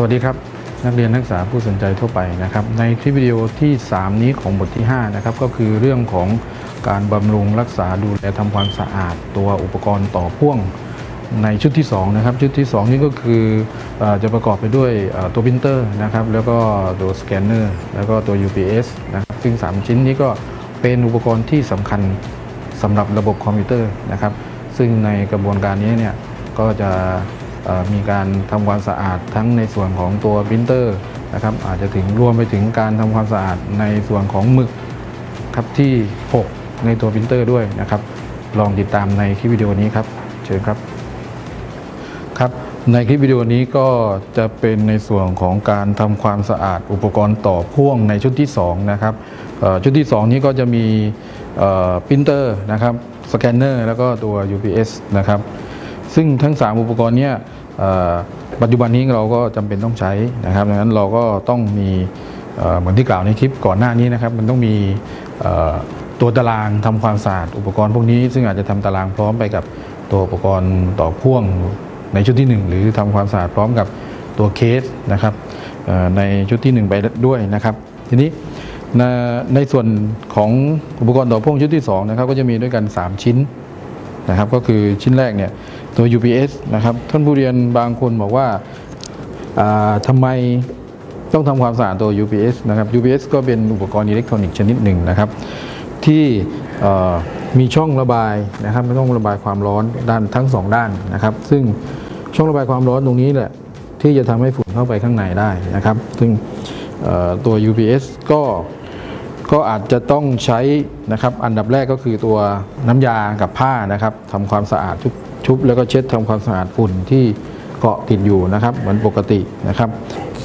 สวัสดีครับ นักเรียนนักศึกษาผู้สนใจทั่วไปนะครับ ในคลิปวิดีโอที่ 3 นี้ของบทที่5นะครับก็คือเรื่องของการบำรุงรักษาดูแลทำความสะอาด ตัวอุปกรณ์ต่อพ่วงในชุดที่2นะครับชุดที่ 2 นี้ก็คืออจะประกอบไปด้วยตัวพิมพ์เตอร์นะครับแล้วก็ตัวสแกนเนอร์แล้วก็ตัว UPS นะครับซึ่ง 3 ชิ้นนี้ก็เป็นอุปกรณ์ที่สำคัญสำหรับระบบคอมพิวเตอร์นะครับซึ่งในกระบวนการนี้เนี่ยก็จะ มีการทำความสะอาดทั้งในส่วนของตัวพิมพ์เตอร์นะครับอาจจะถึงรวมไปถึงการทำความสะอาดในส่วนของหมึกครับที่ ใช้ในตัวพิมพ์เตอร์ด้วยนะครับ ลองติดตามในคลิปวิดีโอนี้ครับ เชิญครับครับในคลิปวิดีโอนี้ก็จะเป็นในส่วนของการทำความสะอาดอุปกรณ์ต่อพ่วงในชุดที่2นะครับชุดที่ 2 นี้ก็จะมีพิมพ์เตอร์นะครับสแกนเนอร์แล้วก็ตัว UPS นะครับ ซึ่งทั้ง 3 อุปกรณ์เนี้ยปัจจุบันนี้เราก็จำเป็นต้องใช้นะครับดังนั้นเราก็ต้องมีเหมือนที่กล่าวในคลิปก่อนหน้านี้นะครับ มันต้องมีตัวตารางทำความสะอาดอุปกรณ์พวกนี้ ซึ่งอาจจะทำตารางพร้อมไปกับตัวอุปกรณ์ต่อพ่วงในชุดที่ 1 หรือทำความสะอาดพร้อมกับตัวเคสนะครับในชุดที่ 1 ไปด้วยนะครับ ทีนี้ในในส่วนของอุปกรณ์ต่อพ่วงชุดที่2นะครับก็จะมีด้วยกัน 3 ชิ้น นะครับก็คือชิ้นแรกเนี่ยตัว UPS นะครับท่านผู้เรียนบางคนบอกว่าทำไมต้องทำความสะอาดตัว UPS นะครับ UPS ก็เป็นอุปกรณ์อิเล็กทรอนิกส์ชนิดหนึ่งนะครับที่มีช่องระบายนะครับไม่ต้องระบายความร้อนด้านทั้งสองด้านนะครับ ซึ่งช่องระบายความร้อนตรงนี้แหละที่จะทำให้ฝุ่นเข้าไปข้างในได้นะครับ ซึ่งตัว UPS ก็ ก็อาจจะต้องใช้นะครับอันดับแรกก็คือตัวน้ำยากับผ้านะครับทำความสะอาดชุบแล้วก็เช็ดทำความสะอาดฝุ่นที่เกาะติดอยู่นะครับเหมือนปกตินะครับ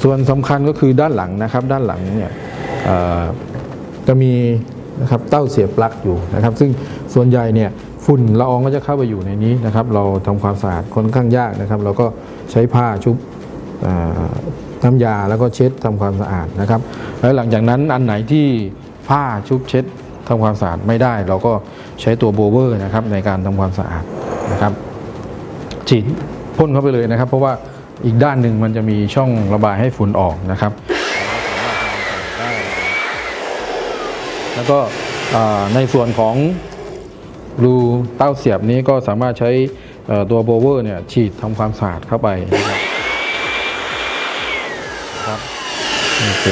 ส่วนสำคัญก็คือด้านหลังนะครับ ด้านหลังเนี่ยจะมีนะครับเต้าเสียบปลั๊กอยู่นะครับ ซึ่งส่วนใหญ่เนี่ยฝุ่นละอองก็จะเข้าไปอยู่ในนี้นะครับ เราทำความสะอาดค่อนข้างยากนะครับ เราก็ใช้ผ้าชุบน้ำยาแล้วก็เช็ดทำความสะอาดนะครับ แล้วหลังจากนั้นอันไหนที่ ผ้าชุบเช็ดทำความสะอาดไม่ได้ เราก็ใช้ตัวโบเวอร์นะครับในการทำความสะอาดนะครับฉีดพ่นเข้าไปเลยนะครับ เพราะว่าอีกด้านหนึ่งมันจะมีช่องระบายให้ฝุ่นออกนะครับ แล้วก็ในส่วนของรูเต้าเสียบนี้ก็สามารถใช้ตัวโบเวอร์เนี่ยฉีดทำความสะอาดเข้าไปนะครับครับโอเค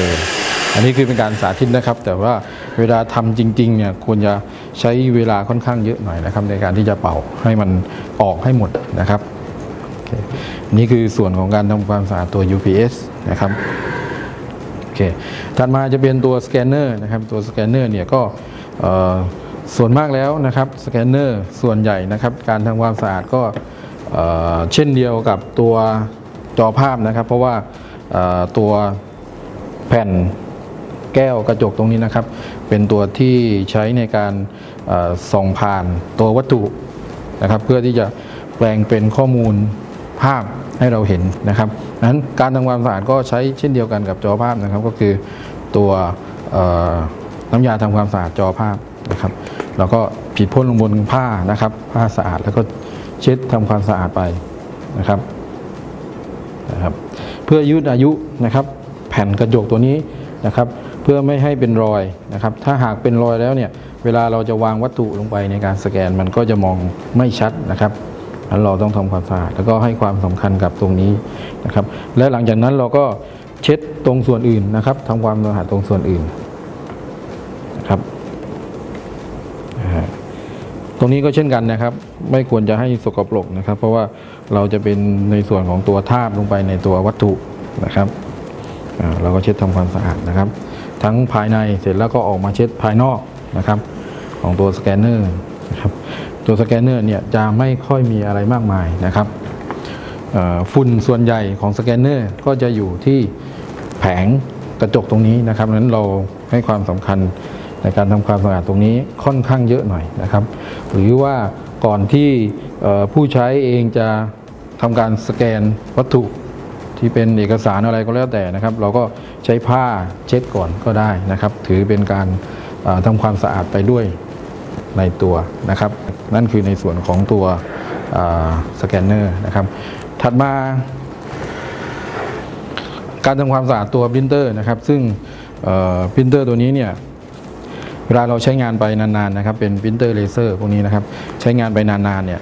อันนี้คือเป็นการสาธิตนะครับ แต่ว่าเวลาทำจริงๆเนี่ยควรจะใช้เวลาค่อนข้างเยอะหน่อยนะครับ ในการที่จะเป่าให้มันออกให้หมดนะครับโอเคนี่คือส่วนของการทำความสะอาดตัว UPS นะครับโอเคถัดมาจะเป็นตัวสแกนเนอร์นะครับตัวสแกนเนอร์เนี่ยก็ส่วนมากแล้วนะครับสแกนเนอร์ส่วนใหญ่นะครับ การทำความสะอาดก็เช่นเดียวกับตัวจอภาพนะครับ เพราะว่าตัวแผ่น แก้วกระจกตรงนี้นะครับ เป็นตัวที่ใช้ในการส่องผ่านตัววัตถุนะครับ เพื่อที่จะแปลงเป็นข้อมูลภาพให้เราเห็นนะครับนั้นการทำความสะอาดก็ใช้เช่นเดียวกันกับจอภาพนะครับ ก็คือตัวน้ำยาทำความสะอาดจอภาพนะครับ แล้วก็ผิดพ่นลงบนผ้านะครับ ผ้าสะอาดแล้วก็เช็ดทำความสะอาดไปนะครับนะครับ เพื่อยืดอายุนะครับ แผ่นกระจกตัวนี้นะครับ เพื่อไม่ให้เป็นรอยนะครับ ถ้าหากเป็นรอยแล้วเนี่ยเวลาเราจะวางวัตถุลงไปในการสแกนมันก็จะมองไม่ชัดนะครับนั้นเราต้องทำความสะอาดแล้วก็ให้ความสำคัญกับตรงนี้นะครับ และหลังจากนั้นเราก็เช็ดตรงส่วนอื่นนะครับทำความสะอาดตรงส่วนอื่นนะครับตรงนี้ก็เช่นกันนะครับ ไม่ควรจะให้สกปรกนะครับ เพราะว่าเราจะเป็นในส่วนของตัวทาบลงไปในตัววัตถุนะครับเราก็เช็ดทำความสะอาดนะครับ ทั้งภายในเสร็จแล้วก็ออกมาเช็ดภายนอกนะครับ ของตัวสแกนเนอร์นะครับตัวสแกนเนอร์เนี่ยจะไม่ค่อยมีอะไรมากมายนะครับฝุ่นส่วนใหญ่ของสแกนเนอร์ก็จะอยู่ที่แผงกระจกตรงนี้นะครับนั้นเราให้ความสำคัญในการทำความสะอาดตรงนี้ค่อนข้างเยอะหน่อยนะครับ หรือว่าก่อนที่ผู้ใช้เองจะทำการสแกนวัตถุ ที่เป็นเอกสารอะไรก็แล้วแต่นะครับ เราก็ใช้ผ้าเช็ดก่อนก็ได้นะครับ ถือเป็นการเอ่อทำความสะอาดไปด้วยในตัวนะครับ นั่นคือในส่วนของตัวสแกนเนอร์นะครับ ถัดมา การทำความสะอาดตัวปรินเตอร์นะครับ ซึ่งปรินเตอร์ตัวนี้เนี่ยเวลาเราใช้งานไปนานๆนะครับ เป็นปรินเตอร์เลเซอร์พวกนี้นะครับ ใช้งานไปนานๆเนี่ย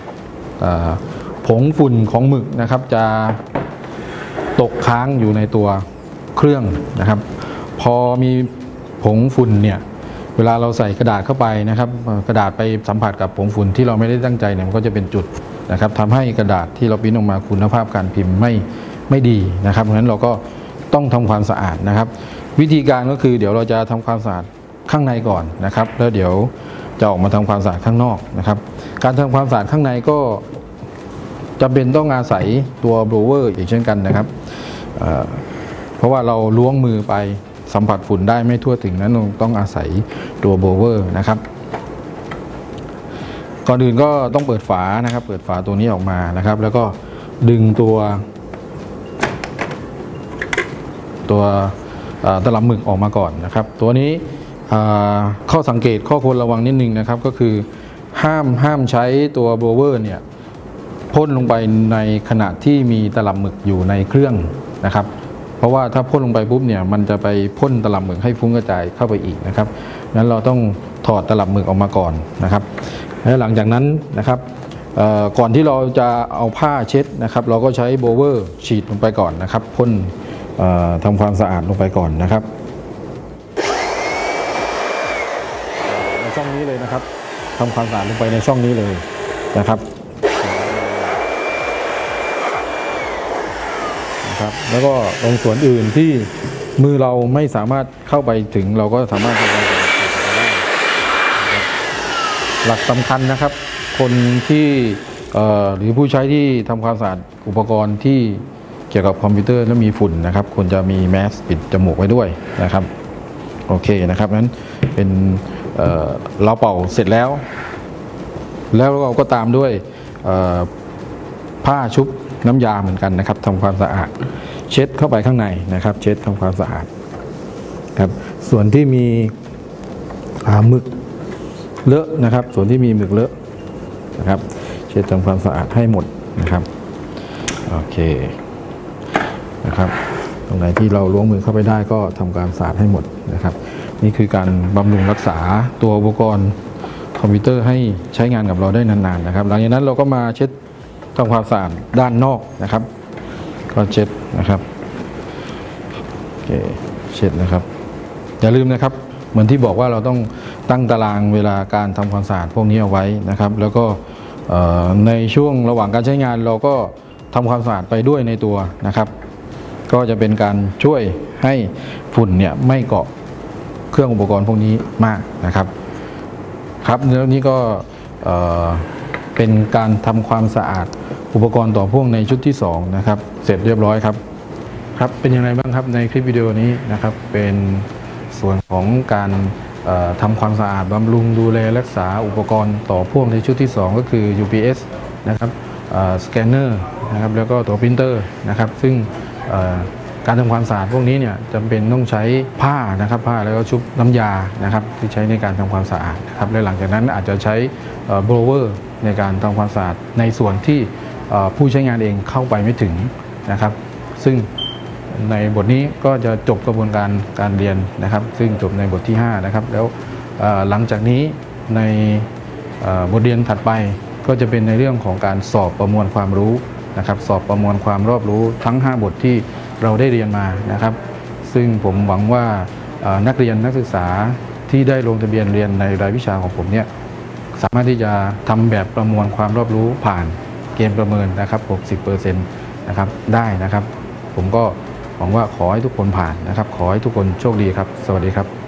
ผงฝุ่นของหมึกนะครับจะ ตกค้างอยู่ในตัวเครื่องนะครับ พอมีผงฝุ่นเนี่ยเวลาเราใส่กระดาษเข้าไปนะครับ กระดาษไปสัมผัสกับผงฝุ่นที่เราไม่ได้ตั้งใจเนี่ยมันก็จะเป็นจุดนะครับทำให้กระดาษที่เราพิมพ์ออกมาคุณภาพการพิมพ์ไม่ไม่ดีนะครับเพราะฉะนั้นเราก็ต้องทำความสะอาดนะครับ วิธีการก็คือเดี๋ยวเราจะทำความสะอาดข้างในก่อนนะครับ แล้วเดี๋ยวจะออกมาทำความสะอาดข้างนอกนะครับ การทำความสะอาดข้างในก็จำเป็นต้องอาศัยตัว blower อีกเช่นกันนะครับ เพราะว่าเราล้วงมือไปสัมผัสฝุ่นได้ไม่ทั่วถึงนั้นต้องอาศัยตัว blower นะครับก่อนอื่นก็ต้องเปิดฝานะครับ เปิดฝาตัวนี้ออกมานะครับ แล้วก็ดึงตัว ตัวตลับหมึกออกมาก่อนนะครับ ตัวนี้ข้อสังเกตข้อควรระวังนิดนึงนะครับ ก็คือห้ามห้ามใช้ตัวโบเวอร์เนี่ยพ่นลงไปในขณะที่มีตลับหมึกอยู่ในเครื่อง นะครับ เพราะว่าถ้าพ่นลงไปปุ๊บเนี่ยมันจะไปพ่นตลับหมึกให้ฟุ้งกระจายเข้าไปอีกนะครับนั้นเราต้องถอดตลับหมึกออกมาก่อนนะครับและหลังจากนั้นนะครับก่อนที่เราจะเอาผ้าเช็ดนะครับ เราก็ใช้โบเวอร์ฉีดลงไปก่อนนะครับพ่นทำความสะอาดลงไปก่อนนะครับในช่องนี้เลยนะครับทำความสะอาดลงไปในช่องนี้เลยนะครับ นะครับ แล้วก็ตรงส่วนอื่นที่มือเราไม่สามารถเข้าไปถึงเราก็สามารถทำความสะอาดได้หลักสำคัญนะครับ คนที่หรือผู้ใช้ที่ทำความสะอาดอุปกรณ์ที่เกี่ยวกับคอมพิวเตอร์แล้วมีฝุ่นนะครับควรจะมีแมสปิดจมูกไว้ด้วยนะครับโอเคนะครับนั้นเป็นเเราเป่าเสร็จแล้ว แล้วเราก็ตามด้วยผ้าชุบ น้ำยาเหมือนกันนะครับทำความสะอาด เช็ดเข้าไปข้างในนะครับ เช็ดทำความสะอาดครับส่วนที่มีหมึกเลอะนะครับ ส่วนที่มีหมึกเลอะนะครับ เช็ดทำความสะอาดให้หมดนะครับโอเคนะครับ ตรงไหนที่เราล้วงมือเข้าไปได้ก็ทำการสะอาดให้หมดนะครับ นี่คือการบำรุงรักษาตัวอุปกรณ์คอมพิวเตอร์ให้ใช้งานกับเราได้นานๆนะครับ หลังจากนั้นเราก็มาเช็ด ทำความสะอาดด้านนอกนะครับก็เช็ดนะครับโอเคเช็ดนะครับ อย่าลืมนะครับเหมือนที่บอกว่าเราต้องตั้งตารางเวลาการทำความสะอาดพวกนี้เอาไว้นะครับ แล้วก็ในช่วงระหว่างการใช้งานเราก็ทำความสะอาดไปด้วยในตัวนะครับ ก็จะเป็นการช่วยให้ฝุ่นเนี่ยไม่เกาะเครื่องอุปกรณ์พวกนี้มากนะครับ ครับแล้วนี้ก็เอ่อเป็นการทำความสะอาด อุปกรณ์ต่อพ่วงในชุดที่สองนะครับเสร็จเรียบร้อยครับครับเป็นยังไงบ้างครับในคลิปวิดีโอนี้นะครับเป็นส่วนของการเอ่อทำความสะอาดบำรุงดูแลรักษาอุปกรณ์ต่อพ่วงในชุดที่ 2 ก็คือ UPS นะครับสแกนเนอร์นะครับแล้วก็ตัวพิมพ์เตอร์นะครับซึ่งการทำความสะอาดพวกนี้เนี่ยจำเป็นต้องใช้ผ้านะครับผ้าแล้วก็ชุบน้ำยานะครับที่ใช้ในการทำความสะอาดนะครับและหลังจากนั้นอาจจะใช้โบรเวอร์ในการทำความสะอาดในส่วนที่ ผู้ใช้งานเองเข้าไปไม่ถึงนะครับ ซึ่งในบทนี้ก็จะจบกระบวนการการเรียนนะครับ ซึ่งจบในบทที่ 5 นะครับ แล้วหลังจากนี้ในบทเรียนถัดไปก็จะเป็นในเรื่องของการสอบประมวลความรู้นะครับ สอบประมวลความรอบรู้ทั้ง 5 บทที่เราได้เรียนมานะครับ ซึ่งผมหวังว่านักเรียนนักศึกษาที่ได้ลงทะเบียนเรียนในรายวิชาของผมเนี่ยสามารถที่จะทำแบบประมวลความรอบรู้ผ่าน เกณฑ์ประเมินนะครับ60%นะครับได้นะครับ ผมก็หวังว่าขอให้ทุกคนผ่านนะครับ ขอให้ทุกคนโชคดีครับ สวัสดีครับ